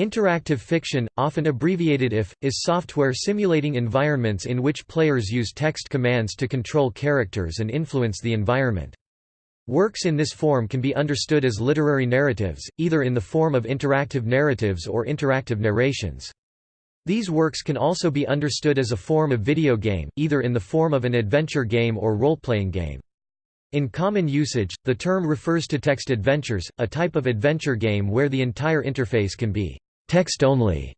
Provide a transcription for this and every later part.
Interactive fiction, often abbreviated IF, is software simulating environments in which players use text commands to control characters and influence the environment. Works in this form can be understood as literary narratives, either in the form of interactive narratives or interactive narrations. These works can also be understood as a form of video game, either in the form of an adventure game or role-playing game. In common usage, the term refers to text adventures, a type of adventure game where the entire interface can be text only.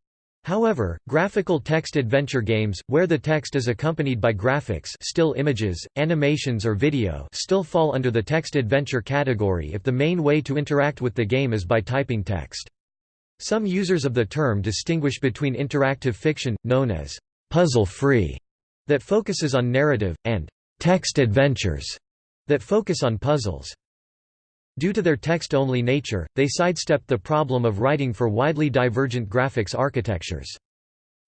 However, graphical text adventure games, where the text is accompanied by graphics still images, animations or video still fall under the text adventure category if the main way to interact with the game is by typing text. Some users of the term distinguish between interactive fiction, known as puzzle-free, that focuses on narrative, and text adventures, that focus on puzzles. Due to their text-only nature, they sidestep the problem of writing for widely divergent graphics architectures.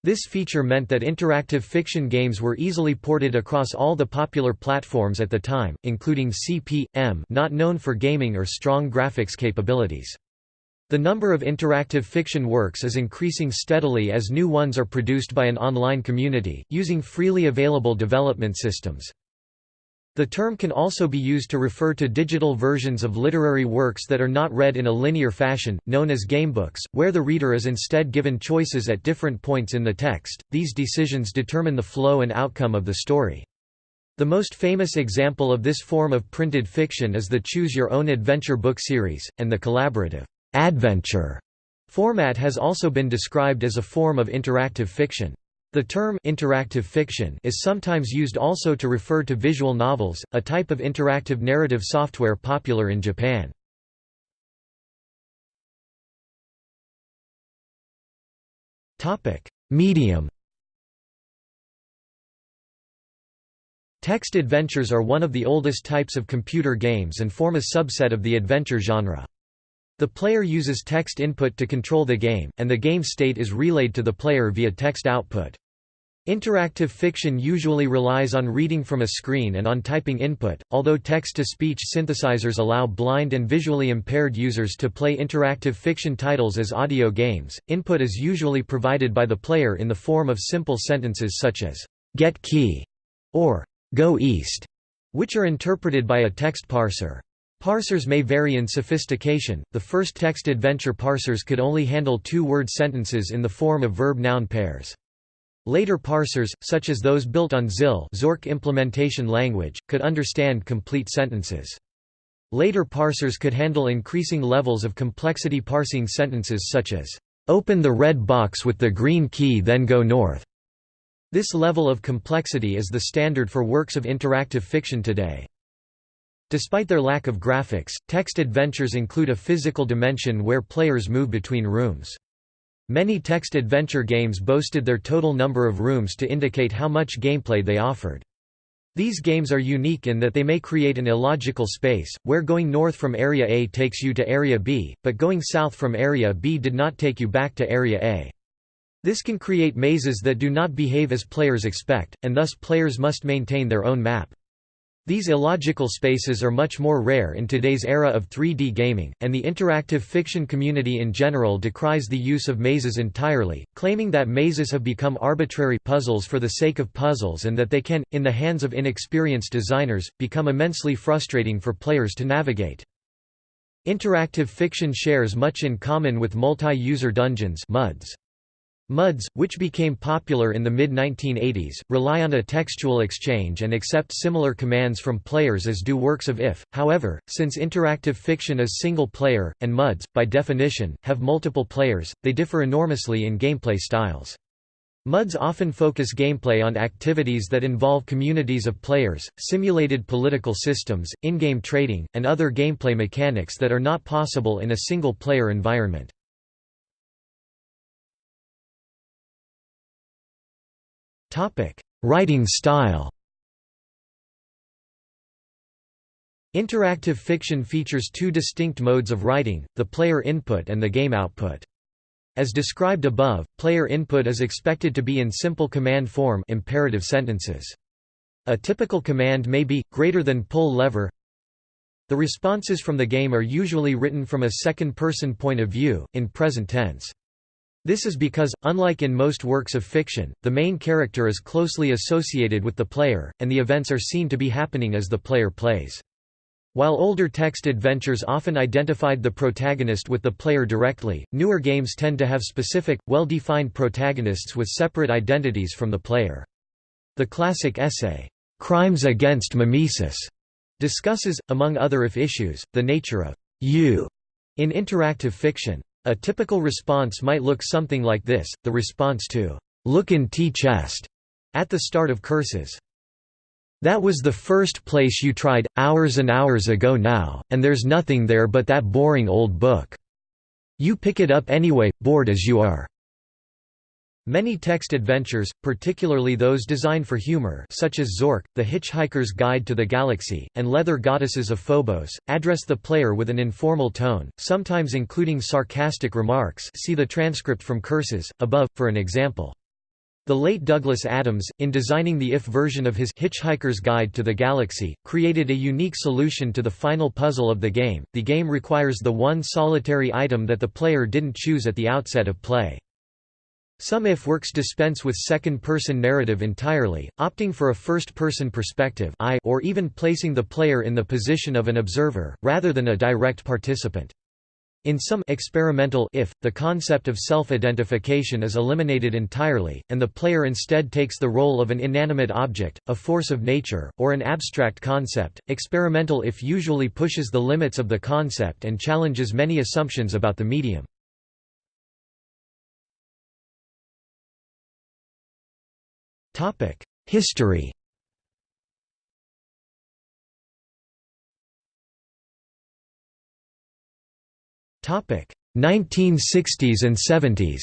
This feature meant that interactive fiction games were easily ported across all the popular platforms at the time, including CP/M not known for gaming or strong graphics capabilities. The number of interactive fiction works is increasing steadily as new ones are produced by an online community, using freely available development systems. The term can also be used to refer to digital versions of literary works that are not read in a linear fashion, known as gamebooks, where the reader is instead given choices at different points in the text. These decisions determine the flow and outcome of the story. The most famous example of this form of printed fiction is the Choose Your Own Adventure book series, and the collaborative adventure format has also been described as a form of interactive fiction. The term interactive fiction is sometimes used also to refer to visual novels, a type of interactive narrative software popular in Japan. Topic: Medium. Text adventures are one of the oldest types of computer games and form a subset of the adventure genre. The player uses text input to control the game, and the game state is relayed to the player via text output. Interactive fiction usually relies on reading from a screen and on typing input, although text-to-speech synthesizers allow blind and visually impaired users to play interactive fiction titles as audio games. Input is usually provided by the player in the form of simple sentences such as, get key, or go east, which are interpreted by a text parser. Parsers may vary in sophistication. The first text adventure parsers could only handle two-word sentences in the form of verb-noun pairs. Later parsers, such as those built on ZIL Zork implementation language, could understand complete sentences. Later parsers could handle increasing levels of complexity parsing sentences such as, "...open the red box with the green key then go north." This level of complexity is the standard for works of interactive fiction today. Despite their lack of graphics, text adventures include a physical dimension where players move between rooms. Many text adventure games boasted their total number of rooms to indicate how much gameplay they offered. These games are unique in that they may create an illogical space, where going north from Area A takes you to Area B, but going south from Area B did not take you back to Area A. This can create mazes that do not behave as players expect, and thus players must maintain their own map. These illogical spaces are much more rare in today's era of 3D gaming, and the interactive fiction community in general decries the use of mazes entirely, claiming that mazes have become arbitrary puzzles for the sake of puzzles and that they can, in the hands of inexperienced designers, become immensely frustrating for players to navigate. Interactive fiction shares much in common with multi-user dungeons MUDs. MUDs, which became popular in the mid-1980s, rely on a textual exchange and accept similar commands from players as do works of IF. However, since interactive fiction is single-player, and MUDs, by definition, have multiple players, they differ enormously in gameplay styles. MUDs often focus gameplay on activities that involve communities of players, simulated political systems, in-game trading, and other gameplay mechanics that are not possible in a single-player environment. Writing style Interactive fiction features two distinct modes of writing, the player input and the game output. As described above, player input is expected to be in simple command form imperative sentences. A typical command may be, greater than pull lever The responses from the game are usually written from a second-person point of view, in present tense. This is because, unlike in most works of fiction, the main character is closely associated with the player, and the events are seen to be happening as the player plays. While older text adventures often identified the protagonist with the player directly, newer games tend to have specific, well-defined protagonists with separate identities from the player. The classic essay, "'Crimes Against Mimesis' discusses, among other if issues, the nature of you in interactive fiction. A typical response might look something like this, the response to "'Look in Tea-Chest' at the start of Curses. That was the first place you tried, hours and hours ago now, and there's nothing there but that boring old book. You pick it up anyway, bored as you are. Many text adventures, particularly those designed for humor such as Zork, The Hitchhiker's Guide to the Galaxy, and Leather Goddesses of Phobos, address the player with an informal tone, sometimes including sarcastic remarks see the transcript from Curses, above, for an example. The late Douglas Adams, in designing the IF version of his Hitchhiker's Guide to the Galaxy, created a unique solution to the final puzzle of the game. The game requires the one solitary item that the player didn't choose at the outset of play. Some if works dispense with second-person narrative entirely, opting for a first-person perspective I or even placing the player in the position of an observer, rather than a direct participant. In some experimental if, the concept of self-identification is eliminated entirely, and the player instead takes the role of an inanimate object, a force of nature, or an abstract concept. Experimental if usually pushes the limits of the concept and challenges many assumptions about the medium. History Topic 1960s and 70s.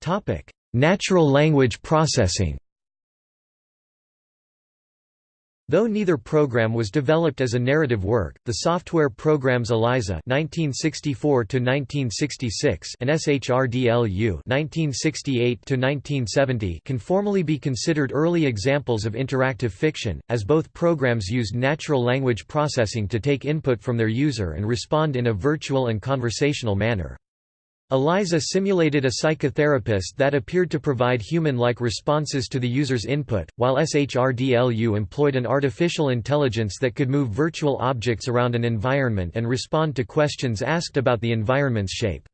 Topic: Natural language processing. Though neither program was developed as a narrative work, the software programs ELIZA (1964–1966) and SHRDLU (1968–1970) can formally be considered early examples of interactive fiction, as both programs used natural language processing to take input from their user and respond in a virtual and conversational manner. ELIZA simulated a psychotherapist that appeared to provide human-like responses to the user's input, while SHRDLU employed an artificial intelligence that could move virtual objects around an environment and respond to questions asked about the environment's shape.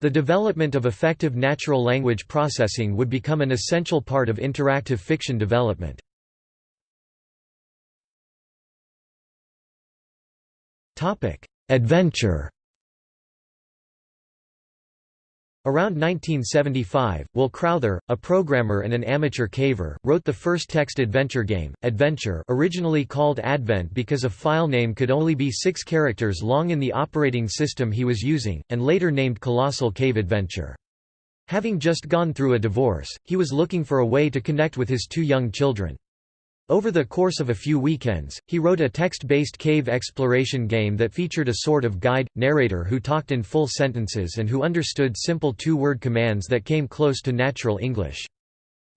The development of effective natural language processing would become an essential part of interactive fiction development. Adventure Around 1975, Will Crowther, a programmer and an amateur caver, wrote the first text adventure game, Adventure originally called Advent because a file name could only be six characters long in the operating system he was using, and later named Colossal Cave Adventure. Having just gone through a divorce, he was looking for a way to connect with his two young children. Over the course of a few weekends, he wrote a text-based cave exploration game that featured a sort of guide, narrator who talked in full sentences and who understood simple two-word commands that came close to natural English.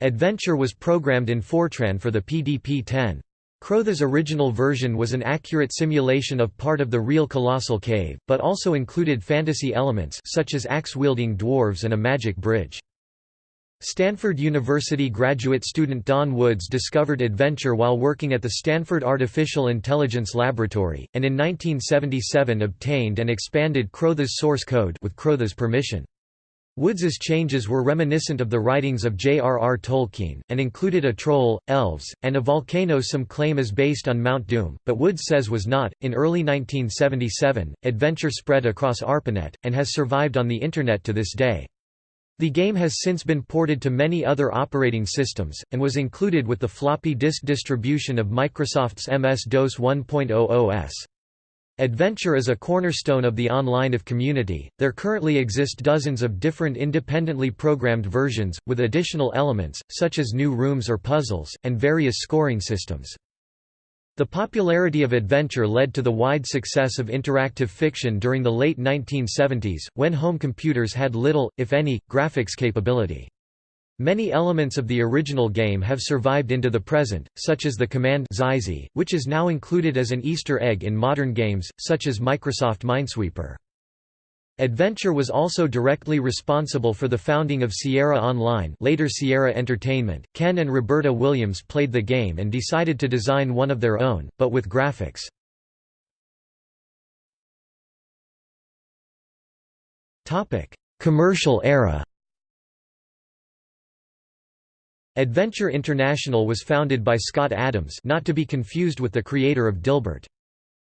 Adventure was programmed in Fortran for the PDP-10. Crowther's original version was an accurate simulation of part of the real Colossal Cave, but also included fantasy elements such as axe-wielding dwarves and a magic bridge. Stanford University graduate student Don Woods discovered adventure while working at the Stanford Artificial Intelligence Laboratory, and in 1977 obtained and expanded Crowther's source code with Crowther's permission. Woods's changes were reminiscent of the writings of J.R.R. Tolkien, and included a troll, elves, and a volcano some claim is based on Mount Doom, but Woods says was not. In early 1977, Adventure spread across ARPANET, and has survived on the Internet to this day. The game has since been ported to many other operating systems, and was included with the floppy disk distribution of Microsoft's MS-DOS 1.0 OS. Adventure is a cornerstone of the online of community. There currently exist dozens of different independently programmed versions, with additional elements, such as new rooms or puzzles, and various scoring systems. The popularity of adventure led to the wide success of interactive fiction during the late 1970s, when home computers had little, if any, graphics capability. Many elements of the original game have survived into the present, such as the command which is now included as an Easter egg in modern games, such as Microsoft Minesweeper. Adventure was also directly responsible for the founding of Sierra Online later Sierra Entertainment. Ken and Roberta Williams played the game and decided to design one of their own, but with graphics. Commercial era Adventure International was founded by Scott Adams not to be confused with the creator of Dilbert.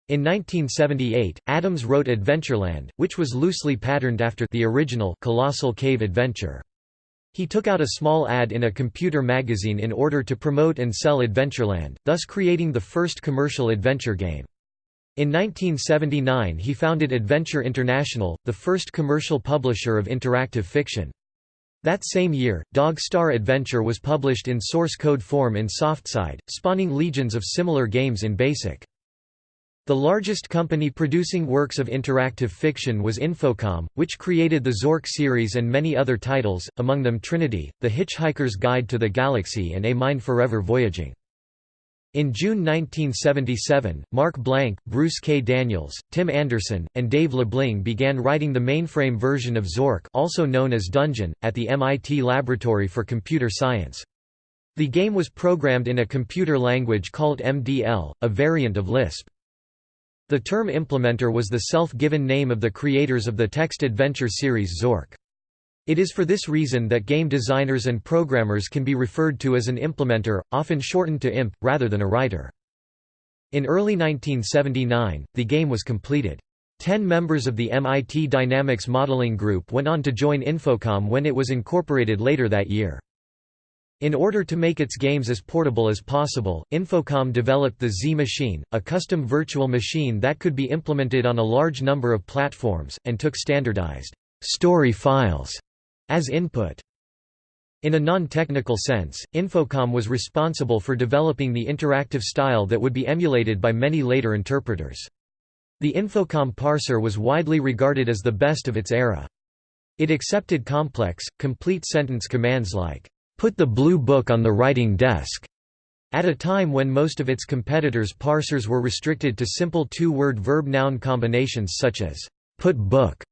In 1978, Adams wrote Adventureland, which was loosely patterned after the original Colossal Cave Adventure. He took out a small ad in a computer magazine in order to promote and sell Adventureland, thus creating the first commercial adventure game. In 1979 he founded Adventure International, the first commercial publisher of interactive fiction. That same year, Dog Star Adventure was published in source code form in Softside, spawning legions of similar games in BASIC. The largest company producing works of interactive fiction was Infocom, which created the Zork series and many other titles, among them Trinity, The Hitchhiker's Guide to the Galaxy and A Mind Forever Voyaging. In June 1977, Mark Blank, Bruce K. Daniels, Tim Anderson, and Dave Lebling began writing the mainframe version of Zork also known as Dungeon, at the MIT Laboratory for Computer Science. The game was programmed in a computer language called MDL, a variant of Lisp. The term implementer was the self-given name of the creators of the text adventure series Zork. It is for this reason that game designers and programmers can be referred to as an implementer, often shortened to IMP, rather than a writer. In early 1979, the game was completed. Ten members of the MIT Dynamics Modeling Group went on to join Infocom when it was incorporated later that year. In order to make its games as portable as possible, Infocom developed the Z-Machine, a custom virtual machine that could be implemented on a large number of platforms, and took standardized story files as input. In a non-technical sense, Infocom was responsible for developing the interactive style that would be emulated by many later interpreters. The Infocom parser was widely regarded as the best of its era. It accepted complex, complete sentence commands like, "'Put the blue book on the writing desk' at a time when most of its competitors' parsers were restricted to simple two-word verb-noun combinations such as, "'put book'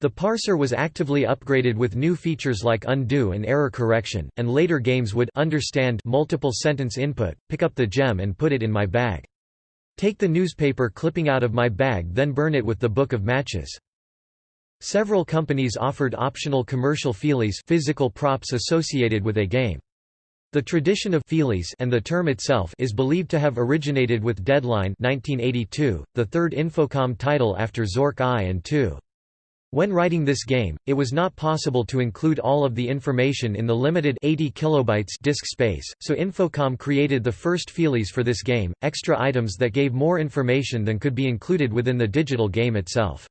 The parser was actively upgraded with new features like undo and error correction, and later games would understand multiple sentence input, pick up the gem and put it in my bag. Take the newspaper clipping out of my bag then burn it with the book of matches. Several companies offered optional commercial feelies physical props associated with a game. The tradition of feelies and the term itself is believed to have originated with Deadline 1982, the third Infocom title after Zork I and II. When writing this game, it was not possible to include all of the information in the limited 80 kilobytes disk space, so Infocom created the first feelies for this game, extra items that gave more information than could be included within the digital game itself.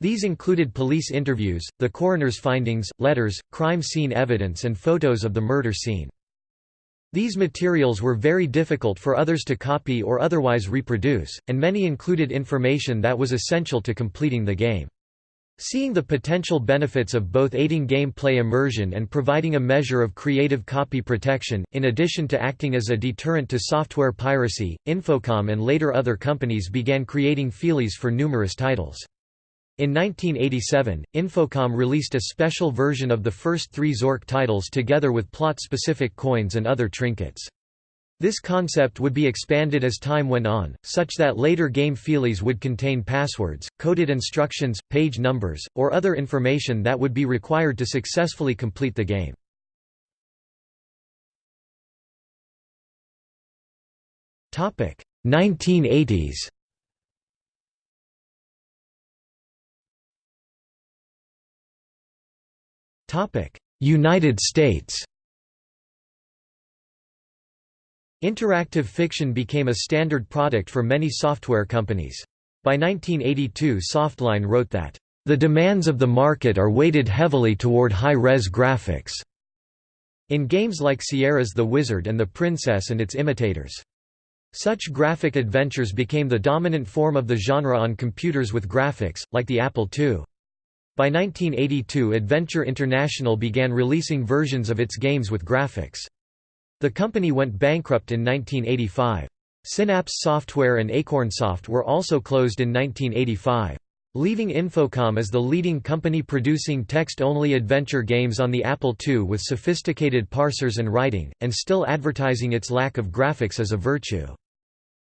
These included police interviews, the coroner's findings, letters, crime scene evidence and photos of the murder scene. These materials were very difficult for others to copy or otherwise reproduce, and many included information that was essential to completing the game. Seeing the potential benefits of both aiding gameplay immersion and providing a measure of creative copy protection, in addition to acting as a deterrent to software piracy, Infocom and later other companies began creating feelies for numerous titles. In 1987, Infocom released a special version of the first three Zork titles together with plot-specific coins and other trinkets. This concept would be expanded as time went on, such that later game feelies would contain passwords, coded instructions, page numbers, or other information that would be required to successfully complete the game. Topic 1980s. United States. Interactive fiction became a standard product for many software companies. By 1982 Softline wrote that, "...the demands of the market are weighted heavily toward high-res graphics." In games like Sierra's The Wizard and the Princess and its imitators. Such graphic adventures became the dominant form of the genre on computers with graphics, like the Apple II. By 1982 Adventure International began releasing versions of its games with graphics. The company went bankrupt in 1985. Synapse Software and Acornsoft were also closed in 1985. Leaving Infocom as the leading company producing text-only adventure games on the Apple II with sophisticated parsers and writing, and still advertising its lack of graphics as a virtue.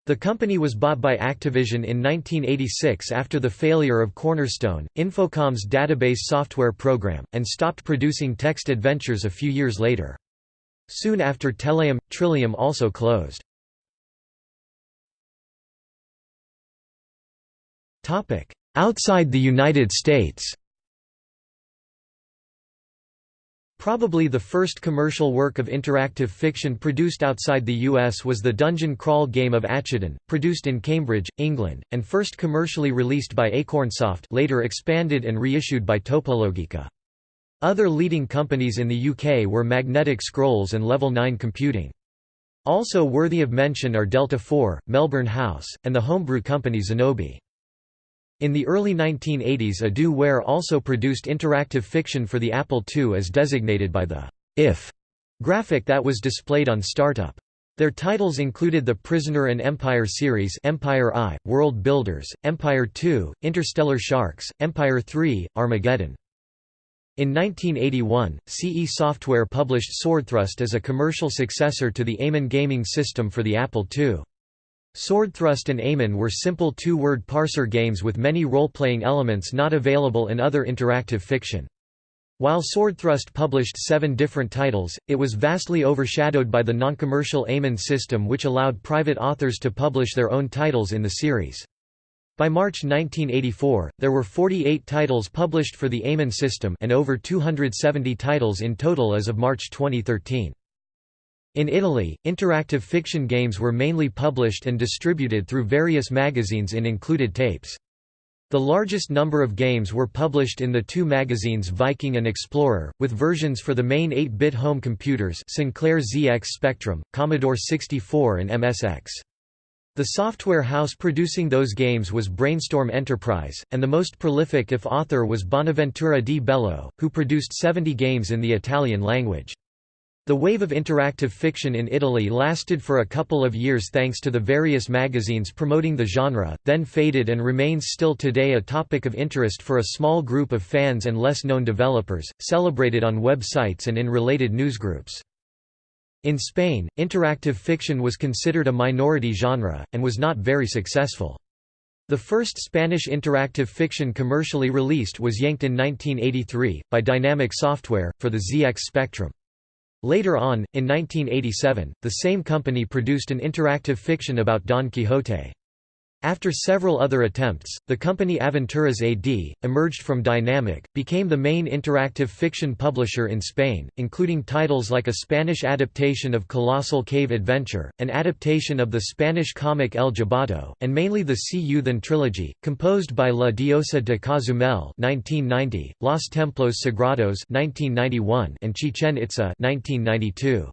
The company was bought by Activision in 1986 after the failure of Cornerstone, Infocom's database software program, and stopped producing text adventures a few years later. Soon after Telarium, Trillium also closed. Outside the United States Probably the first commercial work of interactive fiction produced outside the US was the dungeon crawl game of Acheton, produced in Cambridge, England, and first commercially released by Acornsoft later expanded and reissued by Topologica. Other leading companies in the UK were Magnetic Scrolls and Level 9 Computing. Also worthy of mention are Delta 4, Melbourne House, and the homebrew company Zenobi. In the early 1980s Edu-Ware also produced interactive fiction for the Apple II as designated by the «if» graphic that was displayed on Startup. Their titles included the Prisoner and Empire series Empire I, World Builders, Empire II, Interstellar Sharks, Empire III, Armageddon. In 1981, CE Software published Swordthrust as a commercial successor to the Eamon gaming system for the Apple II. Swordthrust and Eamon were simple two-word parser games with many role-playing elements not available in other interactive fiction. While Swordthrust published seven different titles, it was vastly overshadowed by the non-commercial Eamon system which allowed private authors to publish their own titles in the series. By March 1984, there were 48 titles published for the Eamon system and over 270 titles in total as of March 2013. In Italy, interactive fiction games were mainly published and distributed through various magazines in included tapes. The largest number of games were published in the two magazines Viking and Explorer, with versions for the main 8-bit home computers Sinclair ZX Spectrum, Commodore 64 and MSX. The software house producing those games was Brainstorm Enterprise, and the most prolific if author was Bonaventura di Bello, who produced 70 games in the Italian language. The wave of interactive fiction in Italy lasted for a couple of years thanks to the various magazines promoting the genre, then faded and remains still today a topic of interest for a small group of fans and less known developers, celebrated on websites and in related newsgroups. In Spain, interactive fiction was considered a minority genre, and was not very successful. The first Spanish interactive fiction commercially released was Yenght in 1983, by Dynamic Software, for the ZX Spectrum. Later on, in 1987, the same company produced an interactive fiction about Don Quixote. After several other attempts, the company Aventuras AD, emerged from Dynamic, became the main interactive fiction publisher in Spain, including titles like a Spanish adaptation of Colossal Cave Adventure, an adaptation of the Spanish comic El Jabato, and mainly the Ci-U-Than trilogy, composed by La Diosa de Cozumel 1990, Los Templos Sagrados 1991, and Chichen Itza 1992.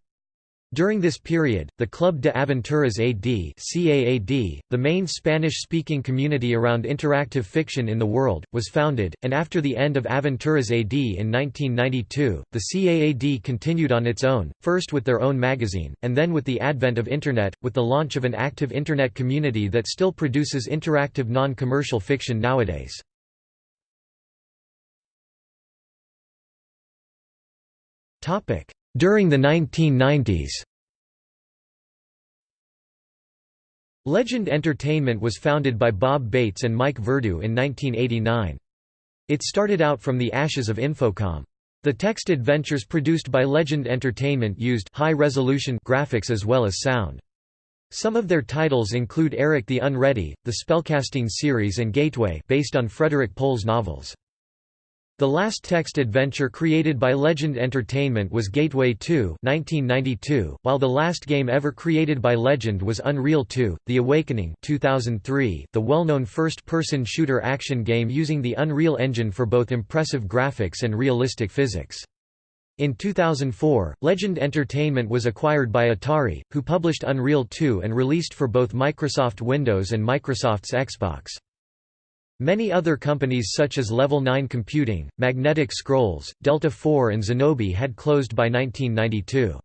During this period, the Club de Aventuras AD CAAD, the main Spanish-speaking community around interactive fiction in the world, was founded, and after the end of Aventuras AD in 1992, the CAAD continued on its own, first with their own magazine, and then with the advent of Internet, with the launch of an active Internet community that still produces interactive non-commercial fiction nowadays. Topic during the 1990s Legend Entertainment was founded by Bob Bates and Mike Verdu in 1989. It started out from the ashes of Infocom. The text adventures produced by Legend Entertainment used high-resolution graphics as well as sound. Some of their titles include Eric the Unready, the Spellcasting series and Gateway based on Frederik Pohl's novels. The last text adventure created by Legend Entertainment was Gateway 2 1992, while the last game ever created by Legend was Unreal 2, The Awakening 2003, the well-known first-person shooter action game using the Unreal Engine for both impressive graphics and realistic physics. In 2004, Legend Entertainment was acquired by Atari, who published Unreal 2 and released for both Microsoft Windows and Microsoft's Xbox. Many other companies such as Level 9 Computing, Magnetic Scrolls, Delta 4 and Zenobi had closed by 1992.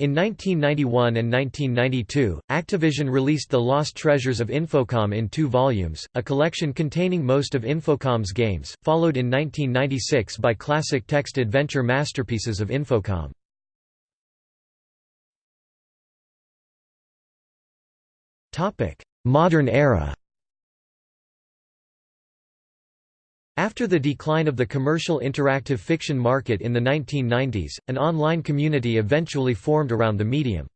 In 1991 and 1992, Activision released The Lost Treasures of Infocom in two volumes, a collection containing most of Infocom's games, followed in 1996 by classic text adventure masterpieces of Infocom. Modern era After the decline of the commercial interactive fiction market in the 1990s, an online community eventually formed around the medium.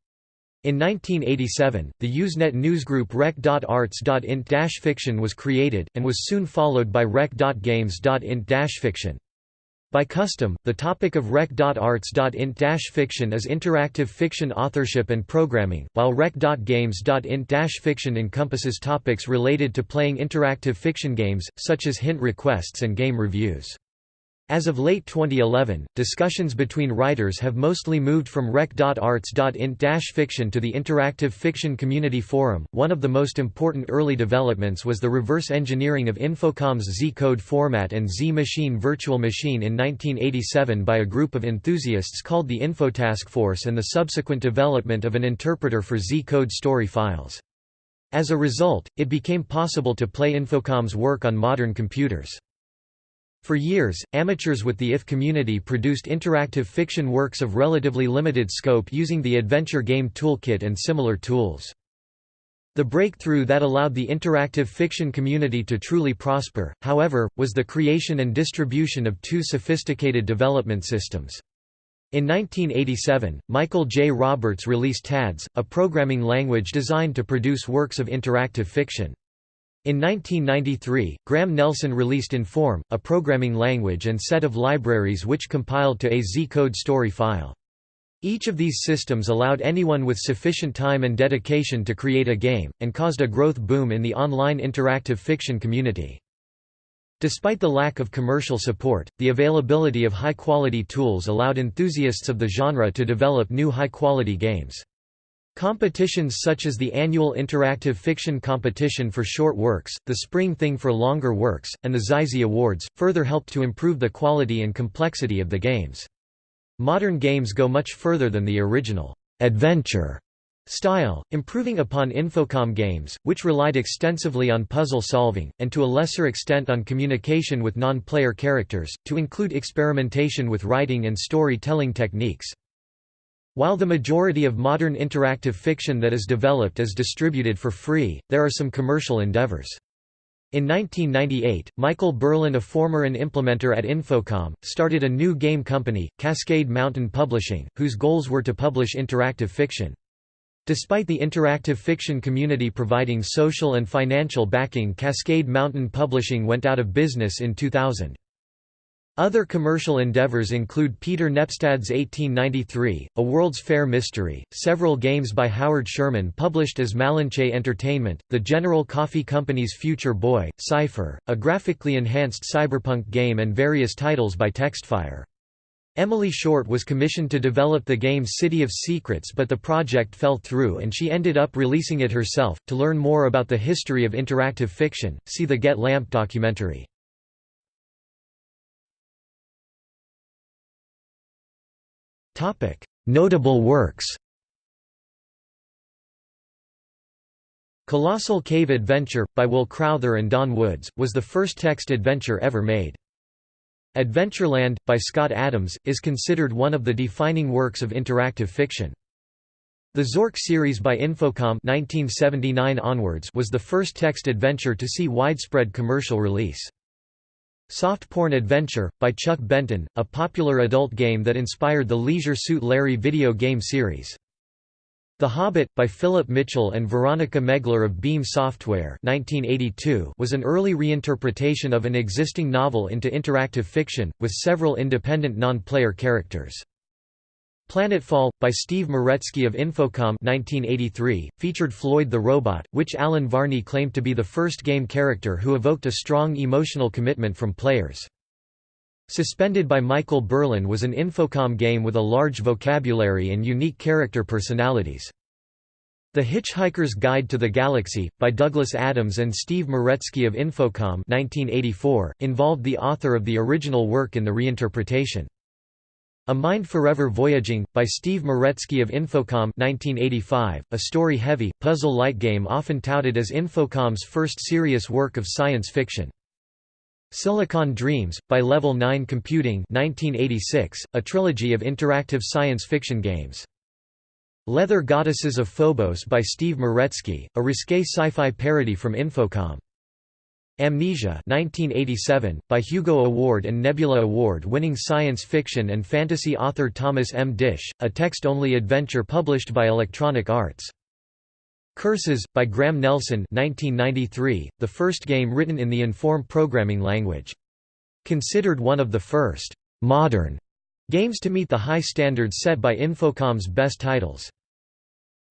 In 1987, the Usenet newsgroup rec.arts.int-fiction was created, and was soon followed by rec.games.int-fiction. By custom, the topic of rec.arts.int-fiction is interactive fiction authorship and programming, while rec.games.int-fiction encompasses topics related to playing interactive fiction games, such as hint requests and game reviews. As of late 2011, discussions between writers have mostly moved from rec.arts.int-fiction to the Interactive Fiction Community Forum. One of the most important early developments was the reverse engineering of Infocom's Z-code format and Z-machine virtual machine in 1987 by a group of enthusiasts called the Infotask Force and the subsequent development of an interpreter for Z-code story files. As a result, it became possible to play Infocom's work on modern computers. For years, amateurs with the IF community produced interactive fiction works of relatively limited scope using the Adventure Game Toolkit and similar tools. The breakthrough that allowed the interactive fiction community to truly prosper, however, was the creation and distribution of two sophisticated development systems. In 1987, Michael J. Roberts released TADS, a programming language designed to produce works of interactive fiction. In 1993, Graham Nelson released Inform, a programming language and set of libraries which compiled to a Z-code story file. Each of these systems allowed anyone with sufficient time and dedication to create a game, and caused a growth boom in the online interactive fiction community. Despite the lack of commercial support, the availability of high-quality tools allowed enthusiasts of the genre to develop new high-quality games. Competitions such as the annual Interactive Fiction Competition for short works, the Spring Thing for longer works, and the XYZZY Awards, further helped to improve the quality and complexity of the games. Modern games go much further than the original adventure style, improving upon Infocom games, which relied extensively on puzzle solving, and to a lesser extent on communication with non-player characters, to include experimentation with writing and story-telling techniques. While the majority of modern interactive fiction that is developed is distributed for free, there are some commercial endeavors. In 1998, Michael Berlin a former and implementer at Infocom, started a new game company, Cascade Mountain Publishing, whose goals were to publish interactive fiction. Despite the interactive fiction community providing social and financial backing Cascade Mountain Publishing went out of business in 2000. Other commercial endeavors include Peter Nepstad's 1893, A World's Fair Mystery, several games by Howard Sherman published as Malinche Entertainment, the General Coffee Company's Future Boy, Cypher, a graphically enhanced cyberpunk game and various titles by Textfire. Emily Short was commissioned to develop the game City of Secrets but the project fell through and she ended up releasing it herself. To learn more about the history of interactive fiction, see the Get Lamp documentary. Notable works Colossal Cave Adventure, by Will Crowther and Don Woods, was the first text adventure ever made. Adventureland, by Scott Adams, is considered one of the defining works of interactive fiction. The Zork series by Infocom 1979 onwards was the first text adventure to see widespread commercial release. Soft Porn Adventure, by Chuck Benton, a popular adult game that inspired the Leisure Suit Larry video game series. The Hobbit, by Philip Mitchell and Veronica Megler of Beam Software 1982, was an early reinterpretation of an existing novel into interactive fiction, with several independent non-player characters. Planetfall, by Steve Meretzky of Infocom 1983, featured Floyd the Robot, which Allen Varney claimed to be the first game character who evoked a strong emotional commitment from players. Suspended by Michael Berlin was an Infocom game with a large vocabulary and unique character personalities. The Hitchhiker's Guide to the Galaxy, by Douglas Adams and Steve Meretzky of Infocom 1984, involved the author of the original work in the reinterpretation. A Mind Forever Voyaging, by Steve Meretzky of Infocom 1985, a story-heavy, puzzle-like game often touted as Infocom's first serious work of science fiction. Silicon Dreams, by Level 9 Computing 1986, a trilogy of interactive science fiction games. Leather Goddesses of Phobos by Steve Meretzky, a risque sci-fi parody from Infocom. Amnesia 1987, by Hugo Award and Nebula Award-winning science fiction and fantasy author Thomas M. Disch, a text-only adventure published by Electronic Arts. Curses, by Graham Nelson 1993, the first game written in the Inform programming language. Considered one of the first «modern» Games to meet the high standards set by Infocom's best titles.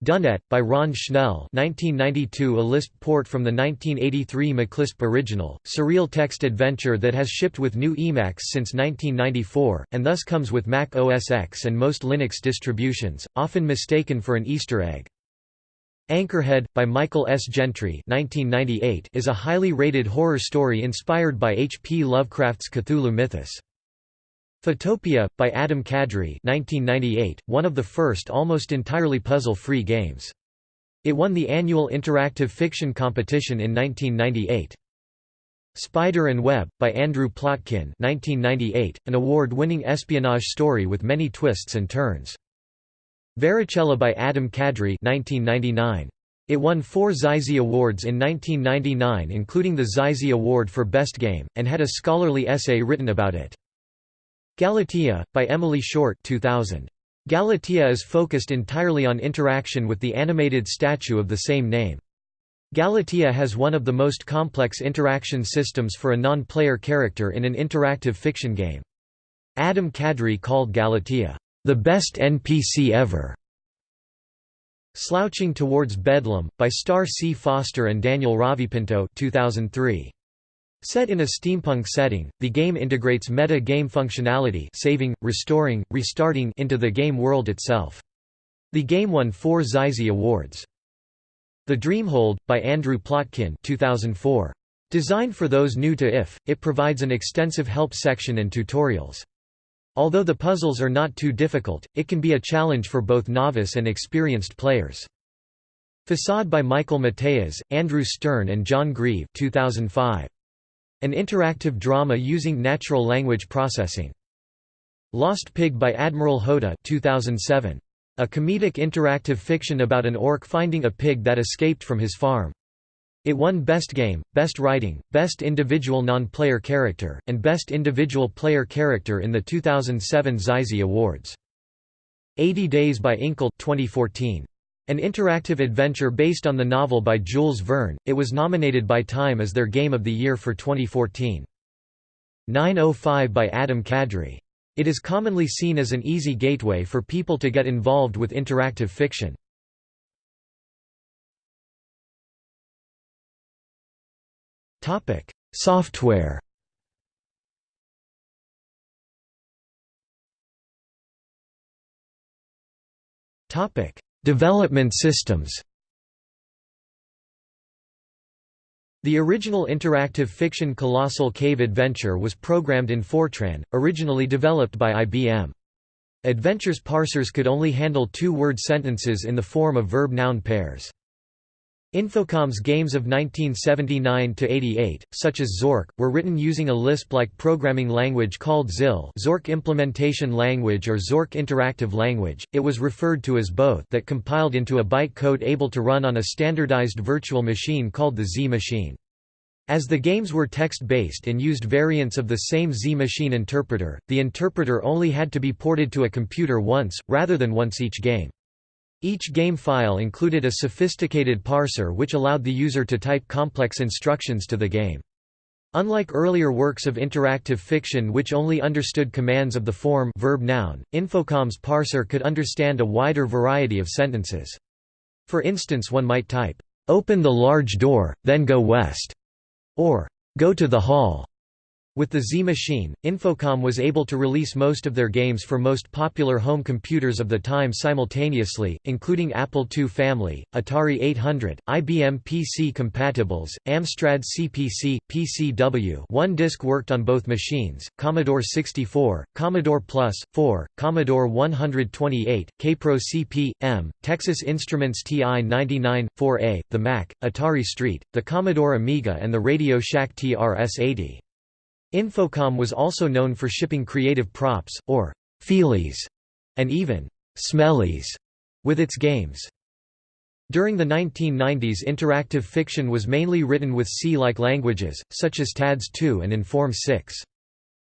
Dunnet, by Ron Schnell 1992 A Lisp port from the 1983 MacLisp original, surreal text adventure that has shipped with GNU Emacs since 1994, and thus comes with Mac OS X and most Linux distributions, often mistaken for an Easter egg. Anchorhead, by Michael S. Gentry 1998, is a highly rated horror story inspired by H. P. Lovecraft's Cthulhu mythos. Photopia, by Adam Cadre 1998, one of the first almost entirely puzzle-free games. It won the annual Interactive Fiction Competition in 1998. Spider and Web, by Andrew Plotkin 1998, an award-winning espionage story with many twists and turns. Varicella by Adam Cadre 1999. It won four XYZZY Awards in 1999 including the XYZZY Award for Best Game, and had a scholarly essay written about it. Galatea, by Emily Short 2000. Galatea is focused entirely on interaction with the animated statue of the same name. Galatea has one of the most complex interaction systems for a non-player character in an interactive fiction game. Adam Cadre called Galatea, "...the best NPC ever." Slouching Towards Bedlam, by Star C. Foster and Daniel Ravipinto 2003. Set in a steampunk setting, the game integrates meta-game functionality saving, restoring, restarting into the game world itself. The game won four XYZZY Awards. The Dreamhold, by Andrew Plotkin 2004. Designed for those new to IF, it provides an extensive help section and tutorials. Although the puzzles are not too difficult, it can be a challenge for both novice and experienced players. Facade by Michael Mateas, Andrew Stern and John Grieve 2005. An interactive drama using natural language processing. Lost Pig by Admiral Jota 2007. A comedic interactive fiction about an orc finding a pig that escaped from his farm. It won Best Game, Best Writing, Best Individual Non-Player Character, and Best Individual Player Character in the 2007 XYZZY Awards. 80 Days by Inkle 2014. An interactive adventure based on the novel by Jules Verne, it was nominated by Time as their Game of the Year for 2014. 905 by Adam Cadre. It is commonly seen as an easy gateway for people to get involved with interactive fiction. Software Topic: Development systems The original interactive fiction Colossal Cave Adventure was programmed in Fortran, originally developed by IBM. Adventure's parsers could only handle two-word sentences in the form of verb-noun pairs. Infocom's games of 1979–88, such as Zork, were written using a Lisp-like programming language called ZIL Zork Implementation Language or Zork Interactive Language, it was referred to as both that compiled into a byte code able to run on a standardized virtual machine called the Z machine. As the games were text-based and used variants of the same Z machine interpreter, the interpreter only had to be ported to a computer once, rather than once each game. Each game file included a sophisticated parser which allowed the user to type complex instructions to the game. Unlike earlier works of interactive fiction which only understood commands of the form verb-noun, Infocom's parser could understand a wider variety of sentences. For instance one might type, "'Open the large door, then go west' or "'Go to the hall' With the Z Machine, Infocom was able to release most of their games for most popular home computers of the time simultaneously, including Apple II family, Atari 800, IBM PC compatibles, Amstrad CPC, PCW one disc worked on both machines, Commodore 64, Commodore Plus, 4, Commodore 128, Kaypro CP, M, Texas Instruments TI-99, 4A, the Mac, Atari ST, the Commodore Amiga and the Radio Shack TRS-80. Infocom was also known for shipping creative props, or feelies, and even smellies with its games. During the 1990s interactive fiction was mainly written with C-like languages, such as TADS2 and Inform 6.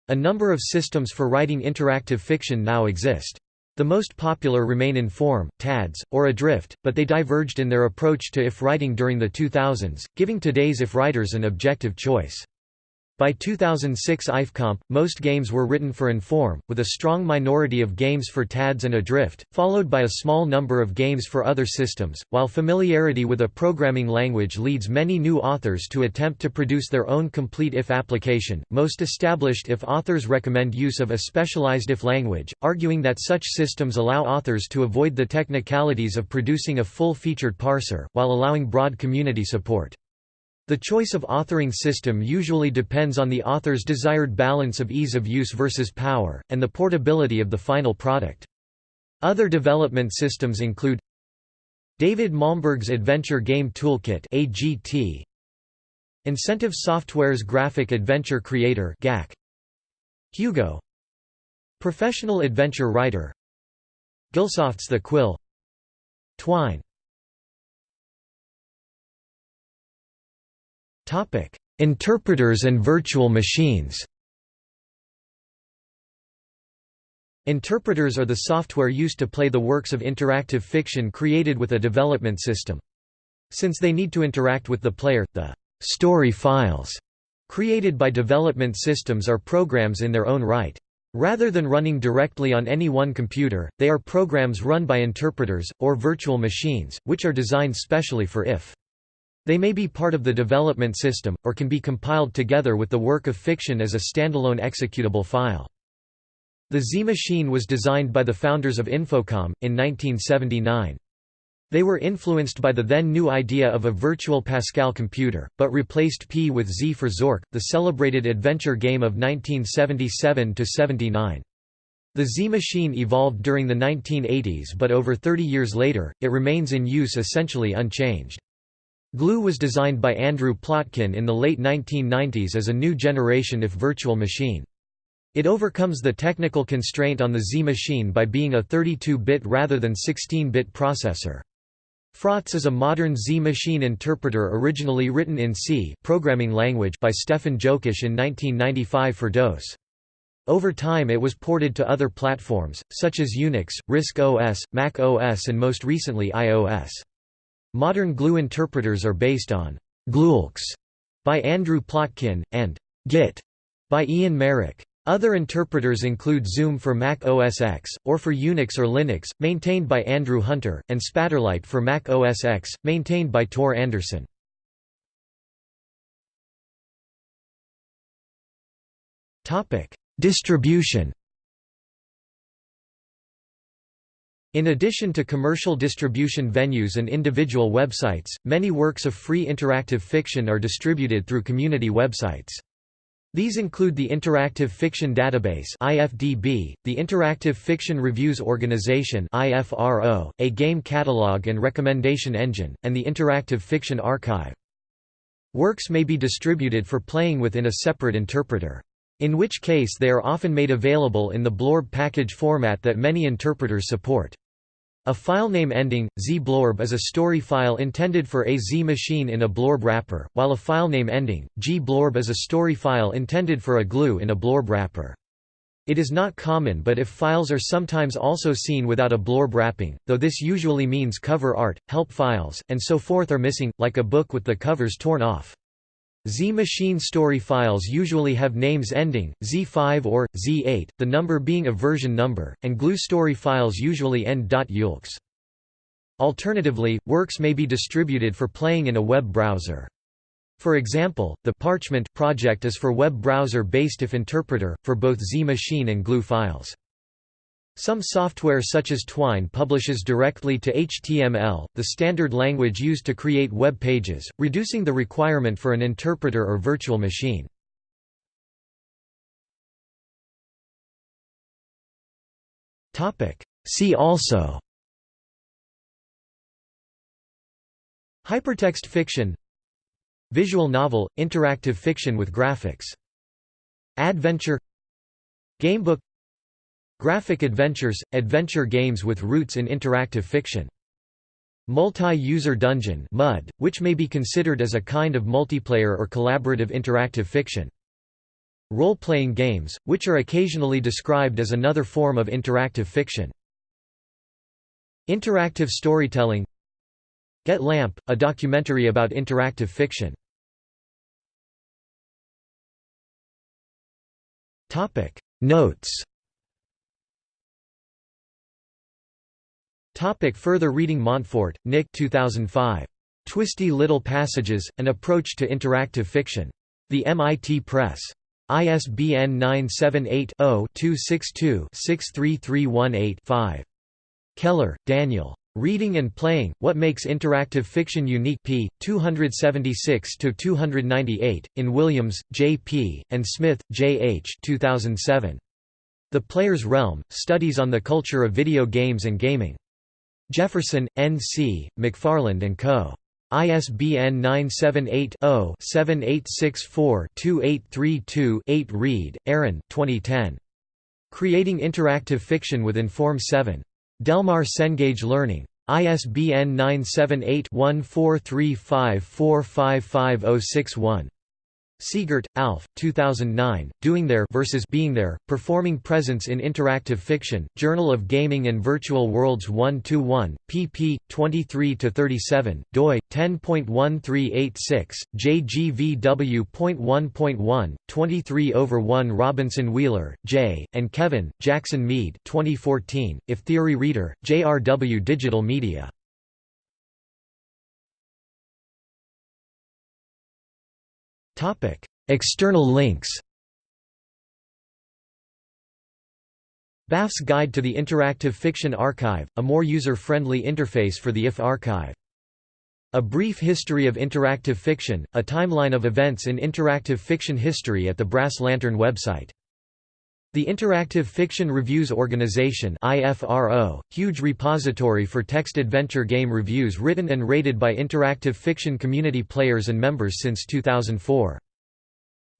A number of systems for writing interactive fiction now exist. The most popular remain Inform, TADS, or Adrift, but they diverged in their approach to if writing during the 2000s, giving today's if writers an objective choice. By 2006 IFComp, most games were written for Inform, with a strong minority of games for TADS and Adrift, followed by a small number of games for other systems. While familiarity with a programming language leads many new authors to attempt to produce their own complete if application, most established if authors recommend use of a specialized if language, arguing that such systems allow authors to avoid the technicalities of producing a full-featured parser, while allowing broad community support. The choice of authoring system usually depends on the author's desired balance of ease of use versus power, and the portability of the final product. Other development systems include David Malmberg's Adventure Game Toolkit AGT, Incentive Software's Graphic Adventure Creator GAC, Hugo Professional Adventure Writer Gilsoft's The Quill Twine Topic: Interpreters and virtual machines. Interpreters are the software used to play the works of interactive fiction created with a development system. Since they need to interact with the player, the story files created by development systems are programs in their own right. Rather than running directly on any one computer, they are programs run by interpreters, or virtual machines, which are designed specially for IF. They may be part of the development system, or can be compiled together with the work of fiction as a standalone executable file. The Z-Machine was designed by the founders of Infocom, in 1979. They were influenced by the then new idea of a virtual Pascal computer, but replaced P with Z for Zork, the celebrated adventure game of 1977–79. The Z-Machine evolved during the 1980s but over 30 years later, it remains in use essentially unchanged. Glue was designed by Andrew Plotkin in the late 1990s as a new generation if virtual machine. It overcomes the technical constraint on the Z machine by being a 32-bit rather than 16-bit processor. Frotz is a modern Z machine interpreter originally written in C programming language by Stefan Jokisch in 1995 for DOS. Over time it was ported to other platforms, such as Unix, RISC OS, Mac OS and most recently iOS. Modern glue interpreters are based on Glulxe by Andrew Plotkin, and Git by Iain Merrick. Other interpreters include Zoom for Mac OS X, or for Unix or Linux, maintained by Andrew Hunter, and Spatterlight for Mac OS X, maintained by Tor Andersson. Distribution In addition to commercial distribution venues and individual websites, many works of free interactive fiction are distributed through community websites. These include the Interactive Fiction Database (IFDB), the Interactive Fiction Reviews Organization (IFRO), a game catalog and recommendation engine, and the Interactive Fiction Archive. Works may be distributed for playing within a separate interpreter. In which case they are often made available in the Blorb package format that many interpreters support. A filename ending, zblorb is a story file intended for a Z machine in a blorb wrapper, while a filename ending, gblorb is a story file intended for a glue in a blorb wrapper. It is not common but if files are sometimes also seen without a blorb wrapping, though this usually means cover art, help files, and so forth are missing, like a book with the covers torn off. Z-machine story files usually have names ending, Z5 or, Z8, the number being a version number, and glue story files usually end .ulx. Alternatively, works may be distributed for playing in a web browser. For example, the Parchment project is for web browser-based IF interpreter, for both Z machine and GLUE files. Some software such as Twine publishes directly to HTML, the standard language used to create web pages, reducing the requirement for an interpreter or virtual machine. See also Hypertext fiction Visual novel – interactive fiction with graphics Adventure Gamebook Graphic adventures – adventure games with roots in interactive fiction. Multi-user dungeon MUD, which may be considered as a kind of multiplayer or collaborative interactive fiction. Role-playing games, which are occasionally described as another form of interactive fiction. Interactive storytelling. Get Lamp, a documentary about interactive fiction. Notes Topic further reading Montfort, Nick 2005. Twisty Little Passages, An Approach to Interactive Fiction. The MIT Press. ISBN 978 0 262 63318 5. Keller, Daniel. Reading and Playing, What Makes Interactive Fiction Unique p. 276–298, in Williams, J. P., and Smith, J. H. 2007. The Player's Realm, Studies on the Culture of Video Games and Gaming. Jefferson, N. C., McFarland & Co. ISBN 978-0-7864-2832-8 Reed, Aaron 2010. Creating Interactive Fiction with Inform 7. Delmar Cengage Learning. ISBN 978 1435455061. Siegert, Alf, 2009, Doing There versus Being There, Performing Presence in Interactive Fiction, Journal of Gaming and Virtual Worlds 1–1, pp. 23–37, doi, 10.1386, jgvw.1.1, 23 over 1 Robinson Wheeler, J., and Kevin, Jackson Mead 2014, If Theory Reader, JRW Digital Media. External links BAF's Guide to the Interactive Fiction Archive, a more user-friendly interface for the IF archive. A Brief History of Interactive Fiction, a timeline of events in interactive fiction history at the Brass Lantern website. The Interactive Fiction Reviews Organization IFRO, huge repository for text adventure game reviews written and rated by interactive fiction community players and members since 2004.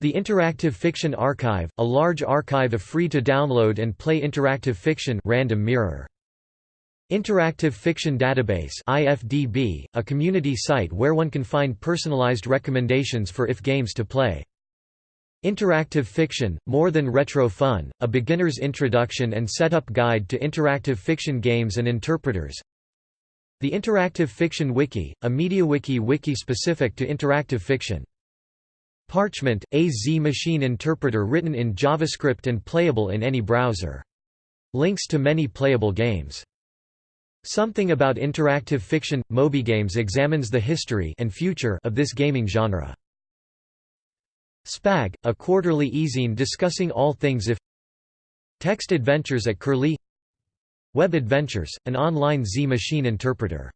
The Interactive Fiction Archive, a large archive of free-to-download and play interactive fiction random mirror. Interactive Fiction Database IFDB, a community site where one can find personalized recommendations for if games to play. Interactive Fiction, More Than Retro Fun, a beginner's introduction and setup guide to interactive fiction games and interpreters. The Interactive Fiction Wiki, a MediaWiki wiki specific to interactive fiction. Parchment, a Z-machine interpreter written in JavaScript and playable in any browser. Links to many playable games. Something About Interactive Fiction – MobyGames examines the history and future of this gaming genre. Spag, a quarterly e-zine discussing all things if Text Adventures at Curlie Web Adventures, an online Z-machine interpreter